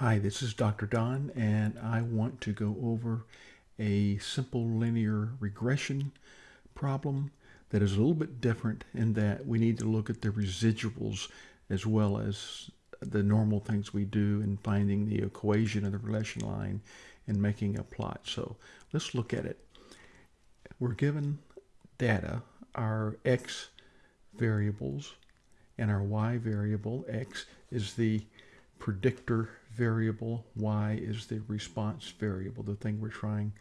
Hi, this is Dr. Don, and I want to go over a simple linear regression problem that is a little bit different in that we need to look at the residuals as well as the normal things we do in finding the equation of the regression line and making a plot. So let's look at it. We're given data, our x variables, and our y variable, x is the predictor variable, y is the response variable, the thing we're trying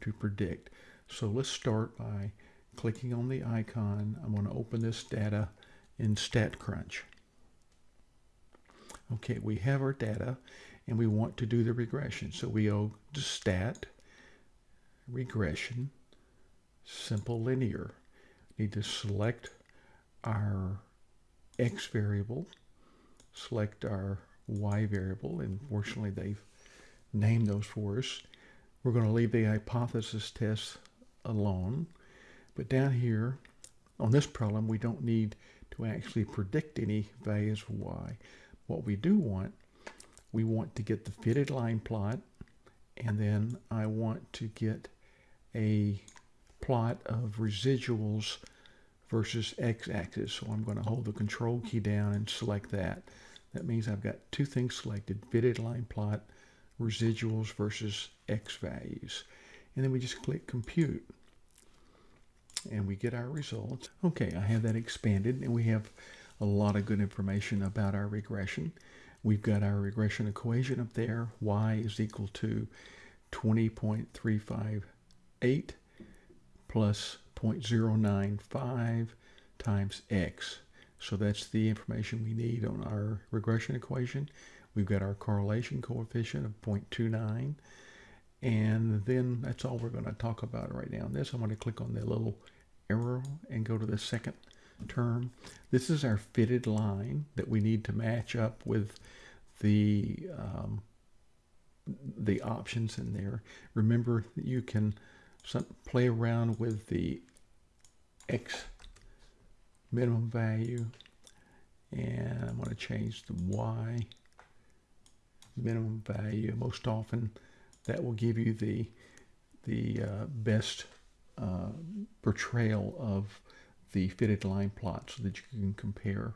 to predict. So let's start by clicking on the icon. I'm going to open this data in StatCrunch. Okay, we have our data and we want to do the regression. So we go to stat, regression, simple linear. Need to select our x variable, select our y variable, and fortunately they've named those for us. We're going to leave the hypothesis test alone. But down here on this problem, we don't need to actually predict any values for y. What we do want, we want to get the fitted line plot, and then I want to get a plot of residuals versus x-axis. So I'm going to hold the control key down and select that. That means I've got two things selected, fitted line plot, residuals versus x values. And then we just click compute and we get our results. Okay, I have that expanded and we have a lot of good information about our regression. We've got our regression equation up there. y is equal to 20.358 plus 0.095 times x. So that's the information we need on our regression equation. We've got our correlation coefficient of 0.29. And then that's all we're going to talk about right now. this, I'm going to click on the little arrow and go to the second term. This is our fitted line that we need to match up with the um, the options in there. Remember that you can play around with the X minimum value and I'm going to change the Y minimum value. Most often that will give you the the uh, best uh, portrayal of the fitted line plot so that you can compare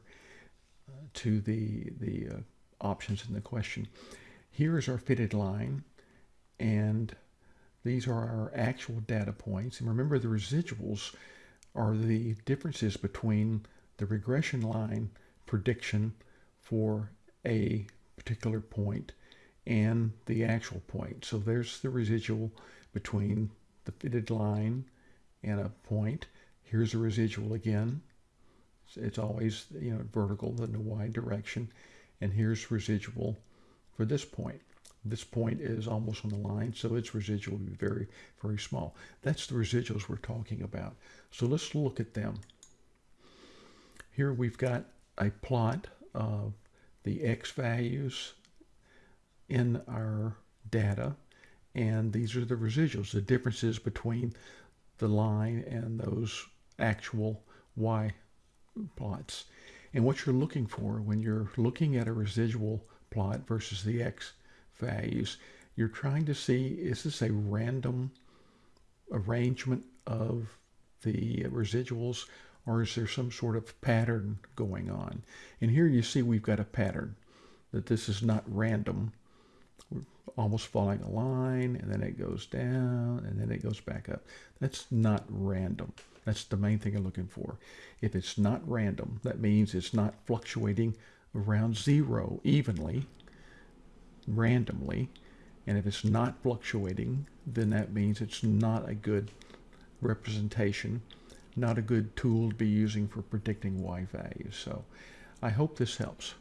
uh, to the the uh, options in the question. Here is our fitted line and these are our actual data points. And remember the residuals are the differences between the regression line prediction for a particular point and the actual point. So there's the residual between the fitted line and a point. Here's the residual again. It's always you know vertical in the y direction. And here's residual for this point. This point is almost on the line, so its residual will be very, very small. That's the residuals we're talking about. So let's look at them. Here we've got a plot of the x values in our data, and these are the residuals, the differences between the line and those actual y plots. And what you're looking for when you're looking at a residual plot versus the x values, you're trying to see, is this a random arrangement of the residuals or is there some sort of pattern going on? And here you see we've got a pattern, that this is not random. We're almost following a line and then it goes down and then it goes back up. That's not random. That's the main thing I'm looking for. If it's not random, that means it's not fluctuating around zero evenly randomly. And if it's not fluctuating, then that means it's not a good representation, not a good tool to be using for predicting y values. So I hope this helps.